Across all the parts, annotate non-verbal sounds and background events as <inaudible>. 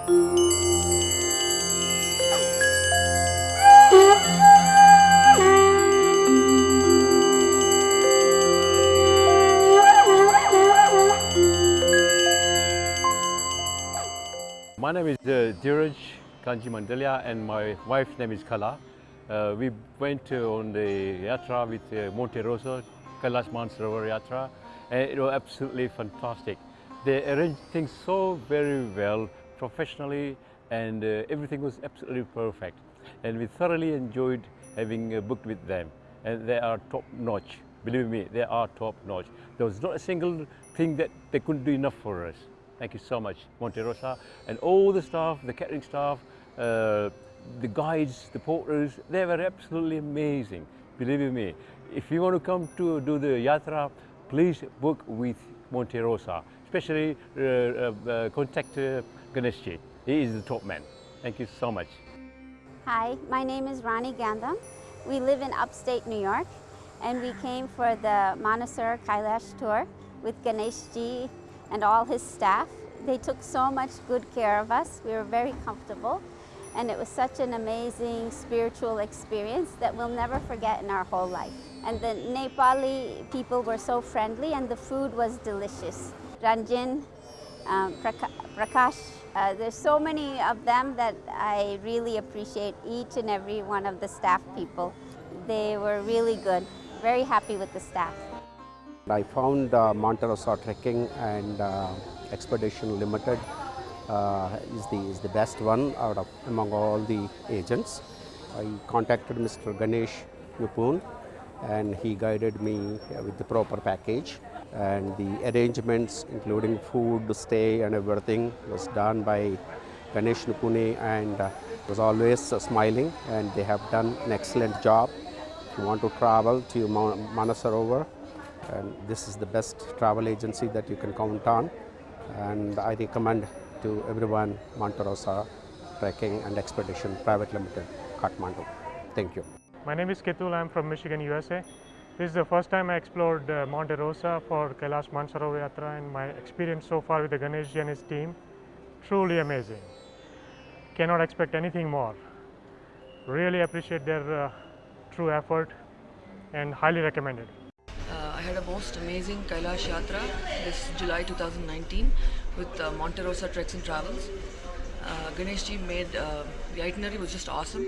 My name is uh, Kanji Mandalia and my wife's name is Kala. Uh, we went uh, on the yatra with uh, Monte Rosa, Kailash Mansarovar Yatra and it was absolutely fantastic. They arranged things so very well, professionally and uh, everything was absolutely perfect. And we thoroughly enjoyed having uh, booked with them and they are top notch. Believe me, they are top notch. There was not a single thing that they couldn't do enough for us. Thank you so much, Monte Rosa, and all the staff, the catering staff, uh, the guides, the porters, they were absolutely amazing. Believe me, if you want to come to do the yatra, please book with Monte Rosa. Especially uh, uh, uh, contact uh, Ganeshji. He is the top man. Thank you so much. Hi, my name is Rani Gandham. We live in upstate New York and we came for the Manasur Kailash tour with Ganeshji and all his staff. They took so much good care of us. We were very comfortable and it was such an amazing spiritual experience that we'll never forget in our whole life. And the Nepali people were so friendly and the food was delicious. Ranjan, um, Prakash, uh, there's so many of them that I really appreciate each and every one of the staff people. They were really good. Very happy with the staff. I found uh, Monte Rosa Trekking and uh, Expedition Limited uh, is, the, is the best one out of among all the agents. I contacted Mr. Ganesh Nupun and he guided me with the proper package and the arrangements including food, stay and everything was done by Ganesh Nupune and uh, was always uh, smiling and they have done an excellent job. If you want to travel to Manasarovar and this is the best travel agency that you can count on and I recommend to everyone Monterosa Trekking and Expedition Private Limited, Kathmandu. Thank you. My name is Ketul, I am from Michigan, USA. This is the first time I explored uh, Monte Rosa for Kailash Mansarovar Yatra and my experience so far with the Ganesh and his team, truly amazing. Cannot expect anything more. Really appreciate their uh, true effort and highly recommended. I had a most amazing Kailash Yatra this July 2019 with uh, Monte Rosa Treks and Travels. Uh, Ganesh ji made uh, the itinerary was just awesome.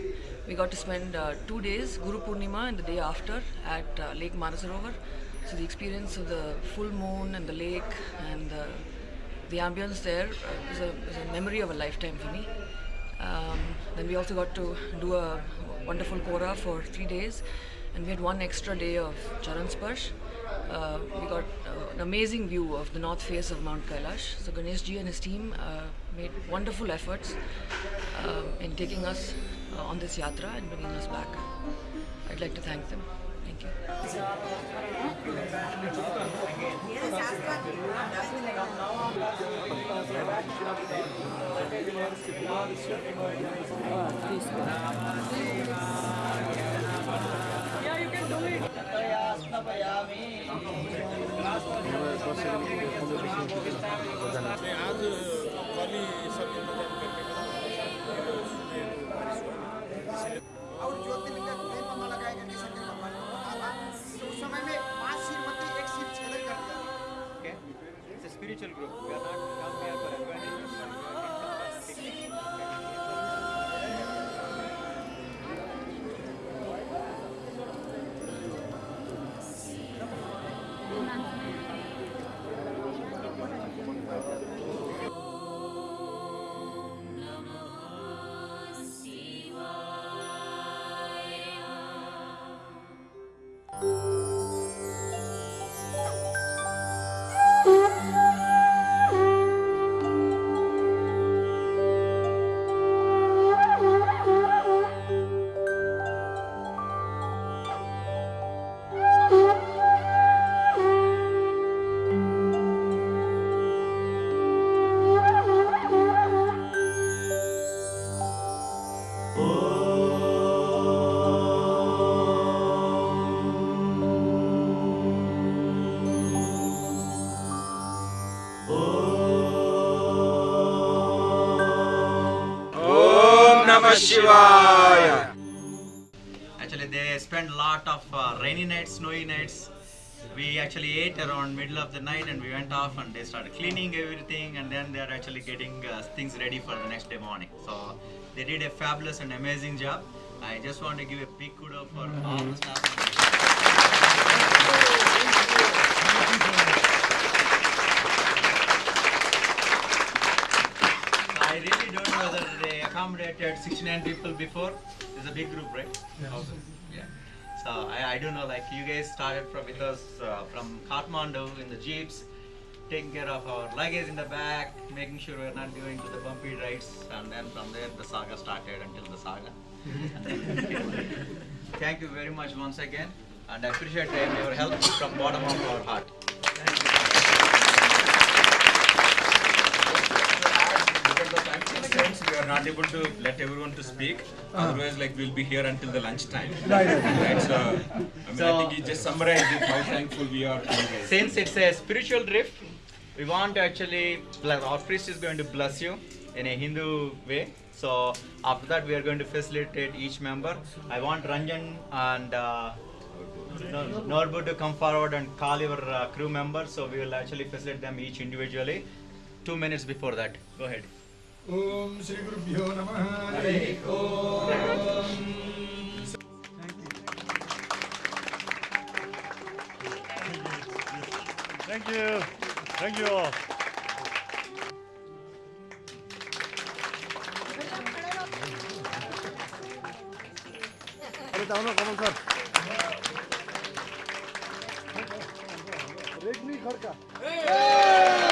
We got to spend uh, two days, Guru Purnima and the day after at uh, Lake Manasarovar. So the experience of the full moon and the lake and the, the ambience there uh, a, was a memory of a lifetime for me. Um, then we also got to do a wonderful Kora for three days and we had one extra day of Charan Sparsh uh, we got uh, an amazing view of the north face of Mount Kailash. So Ganesh ji and his team uh, made wonderful efforts uh, in taking us uh, on this yatra and bringing us back. I'd like to thank them. Thank you. Yeah, you can do it. स्थापयामि Namah Shivaya. Actually, they spent a lot of uh, rainy nights, snowy nights. We actually ate around middle of the night and we went off and they started cleaning everything and then they're actually getting uh, things ready for the next day morning. So they did a fabulous and amazing job. I just want to give a big kudo for all the staff. I really don't know whether they accommodated 69 people before. It's a big group, right? Yeah. So I, I don't know, like you guys started from with us uh, from Kathmandu in the jeeps, taking care of our luggage in the back, making sure we're not going to the bumpy rides, and then from there the saga started until the saga. <laughs> Thank you very much once again, and I appreciate your help from bottom of our heart. Of we are not able to let everyone to speak. Otherwise, like we'll be here until the lunch time. Right. right. So, I mean, I think you just summarized it, how thankful we are to you guys. Since it's a spiritual drift, we want to actually, bless, our priest is going to bless you in a Hindu way. So after that, we are going to facilitate each member. I want Ranjan and uh, Norbu to come forward and call your uh, crew members. So we will actually facilitate them each individually. Two minutes before that. Go ahead. ओम श्री गुरुभ्यो नमः Hari Thank you. Thank you all. I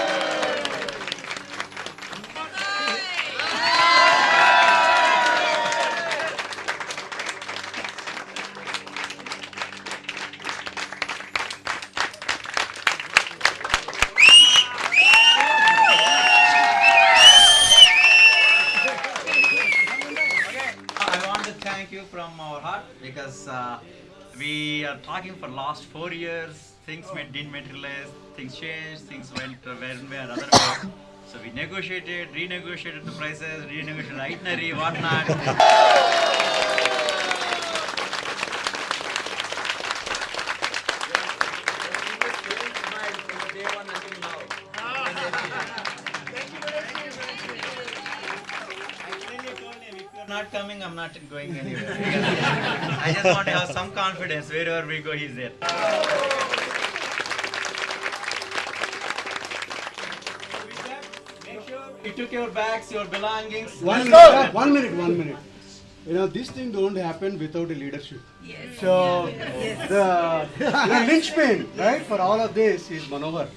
we are talking for last four years. Things didn't materialize, things changed, things went uh, one way or other way. So we negotiated, renegotiated the prices, renegotiated itinerary, whatnot. Not coming, I'm not going anywhere. <laughs> I just want to have some confidence. Wherever we go, he's there. Make you took your bags, your belongings. One minute, one minute, one minute. You know, this thing don't happen without a leadership. So, the, the linchpin, right, for all of this is Manohar.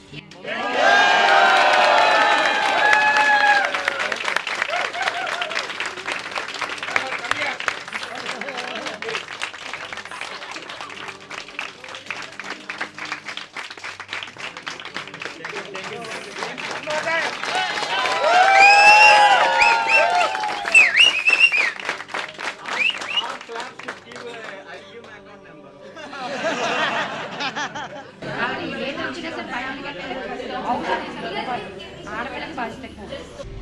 ఆడపిల్లకి బాధ్యత